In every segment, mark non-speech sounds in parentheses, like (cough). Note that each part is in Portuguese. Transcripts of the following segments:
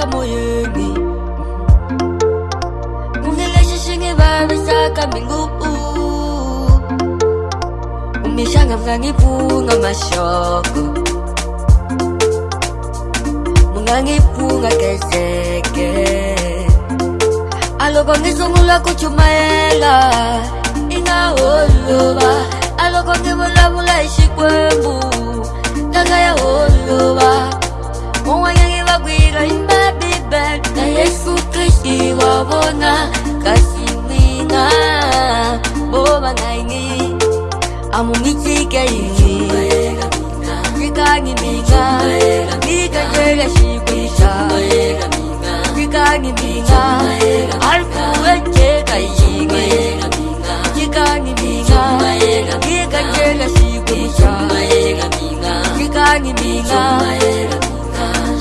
ka moyeni. Kumbe lexi xi ngi vavisaka mbilu umixanga mi nga ngi pfunga maxoko mi nga ngi pfunga kezeke a loko ngi sungula ku chumayela i nga holova a loko ngi vulavula hi xikwembu ndanga ya holova nike yini? Kikangibinga nikanjega shikuisha kikangibinga alkuwenjeka yinge kikangibinga nikanjega shikuisha kikangibinga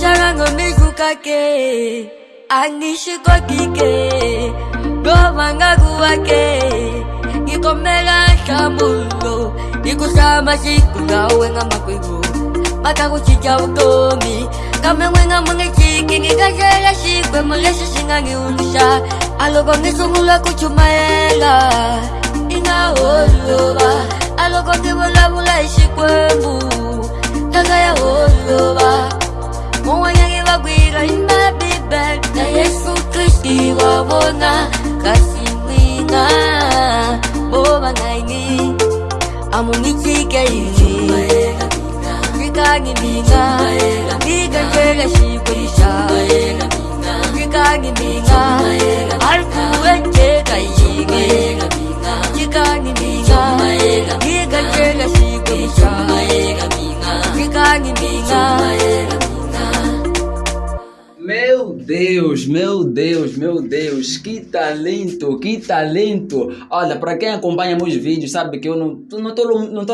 charango nikukake anishikokike govanga kuwake ngikomela shambulu kusamba siku ngawe ngamakwego bakakuchicha utomi. Kamemwe ngamwenge chiki ngikazela sikwe mulesi singangiunisha aloko ngisungula kuchumayela ingaholoba aloko ngivulavula isikwembu ngangayaholoba muwanyangivagwira imabibe na yesu kristi wabona yeyini ngikangidinga ngikanjekashikoyisha ngikangidinga alkuwenjekayinge ngikangidinga ngikanjekashikoyisha ngikangidinga Meu Deus, meu Deus, meu Deus, que talento, que talento! Olha, para quem acompanha meus vídeos sabe que eu não não não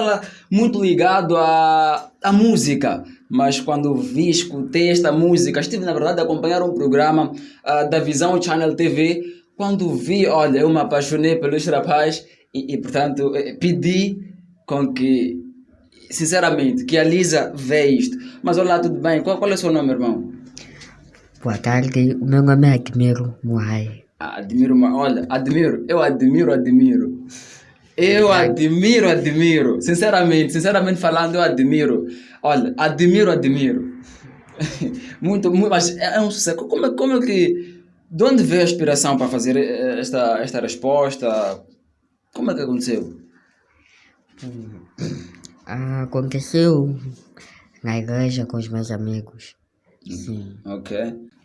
muito ligado à, à música, mas quando vi, escutei esta música, estive na verdade a acompanhar um programa uh, da Visão Channel TV. Quando vi, olha, eu me apaixonei pelos rapazes e, e portanto eh, pedi com que, sinceramente, que a Lisa vê isto. Mas olá, tudo bem? Qual, qual é o seu nome, irmão? Boa tarde, o meu nome é Admiro Muai. Ah, Admiro, olha, admiro, eu admiro, admiro. Eu admiro, admiro. Sinceramente, sinceramente falando, eu admiro. Olha, admiro, admiro. (laughs) muito, muito, mas é é um sucesso. Como é, como é que. De onde veio a inspiração para fazer eh, esta, esta resposta? Como é que aconteceu? Ah, aconteceu na igreja com os meus amigos. Sim. Ok.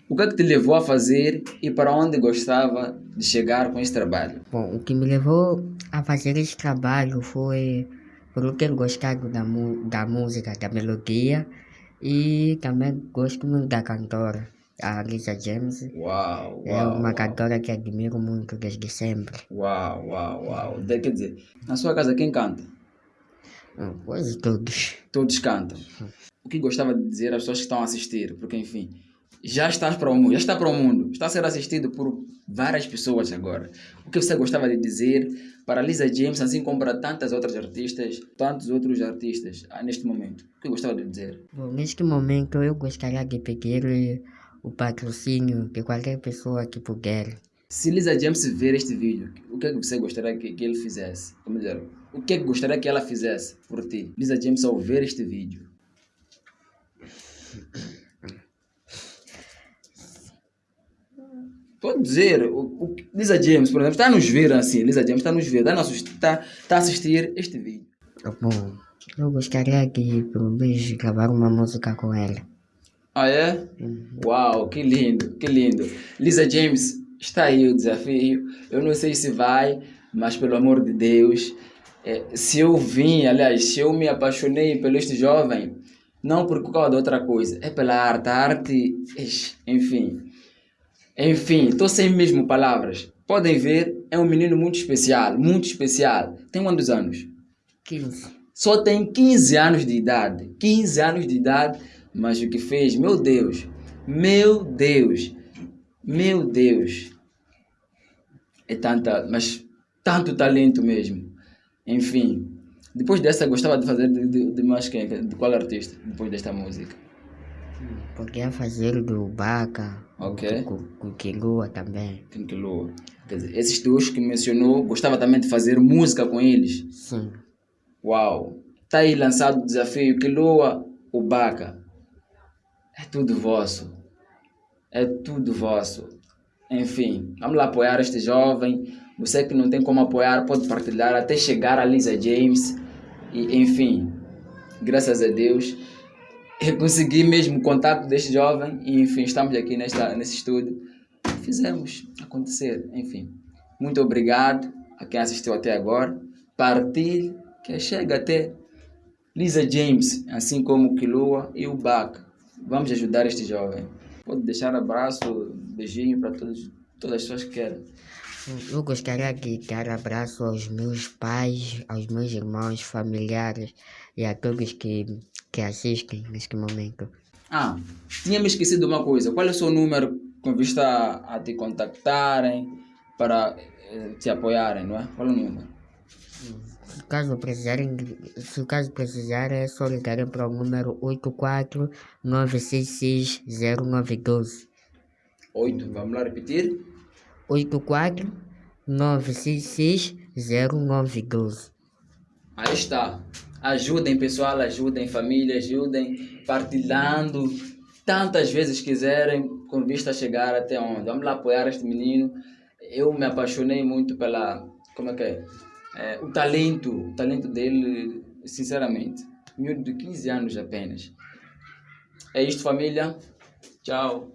O que é que te levou a fazer e para onde gostava de chegar com esse trabalho? Bom, o que me levou a fazer esse trabalho foi por eu ter gostado da, da música, da melodia e também gosto muito da cantora, a Lisa James. Uau, É uau. uma cantora que admiro muito desde sempre. Uau, uau, uau. Quer dizer, na sua casa quem canta? Quase todos. Todos cantam. O que gostava de dizer às pessoas que estão a assistir? Porque, enfim, já estás para o mundo, já está para o mundo, está a ser assistido por várias pessoas agora. O que você gostava de dizer para Lisa James, assim como para tantas outras artistas, tantos outros artistas ah, neste momento? O que gostava de dizer? Bom, neste momento eu gostaria de pedir o patrocínio de qualquer pessoa que puder. Se Lisa James ver este vídeo, o que é você gostaria que, que ele fizesse? Como dizer, o que é que gostaria que ela fizesse por ti? Lisa James ao ver este vídeo. Pode dizer, o, o, Lisa James, por exemplo, está a nos ver assim, Lisa James está a nos ver, está a, nos- está, está a assistir este vídeo. Bom, eu gostaria de pelo menos gravar uma música com ela. Ah, é? Uau, que lindo, que lindo. Lisa James, está aí o desafio. Eu não sei se vai, mas pelo amor de Deus, se eu vim, aliás, se eu me apaixonei pelo este jovem, não por causa de outra coisa, é pela arte. A arte, enfim. Enfim, estou sem mesmo palavras. Podem ver, é um menino muito especial, muito especial. Tem quantos anos? 15. Só tem 15 anos de idade. 15 anos de idade, mas o que fez, meu Deus, meu Deus, meu Deus. É tanta, mas tanto talento mesmo. Enfim, depois dessa, gostava de fazer de, de, de mais quem? De qual artista? Depois desta música? Podia fazer do Baca, Ok. com, com Quilua também. Quinquilua. Quer dizer, esses dois que mencionou, gostava também de fazer música com eles. Sim. Uau! Tá aí lançado o desafio Quilua, o Baca. É tudo vosso. É tudo vosso. Enfim, vamos lá apoiar este jovem. Você que não tem como apoiar, pode partilhar até chegar a Lisa James. E, enfim, graças a Deus, eu consegui mesmo o contato deste jovem. E, enfim, estamos aqui nesta, nesse estúdio. Fizemos acontecer. Enfim, muito obrigado a quem assistiu até agora. Partilhe, que chega até Lisa James, assim como o Kilua e o Baca. Vamos ajudar este jovem. Pode deixar abraço, beijinho para todos, todas as pessoas que querem. Eu gostaria de dar abraço aos meus pais, aos meus irmãos, familiares e a todos que, que assistem neste momento. Ah, tinha me esquecido de uma coisa. Qual é o seu número com vista a, te contactarem para eh, te apoiarem, não é? Qual é o número? Se caso precisarem, se caso precisar é só ligarem para o número 84 966 0912. 8. Vamos lá repetir? 84 966 0912. Aí está. Ajudem, pessoal, ajudem, família, ajudem, partilhando tantas vezes quiserem, com vista a chegar até onde. Vamos lá apoiar este menino. Eu me apaixonei muito pela. Como é que é? É, o talento, o talento dele, sinceramente. Miúdo de 15 anos apenas. É isto, família. Tchau.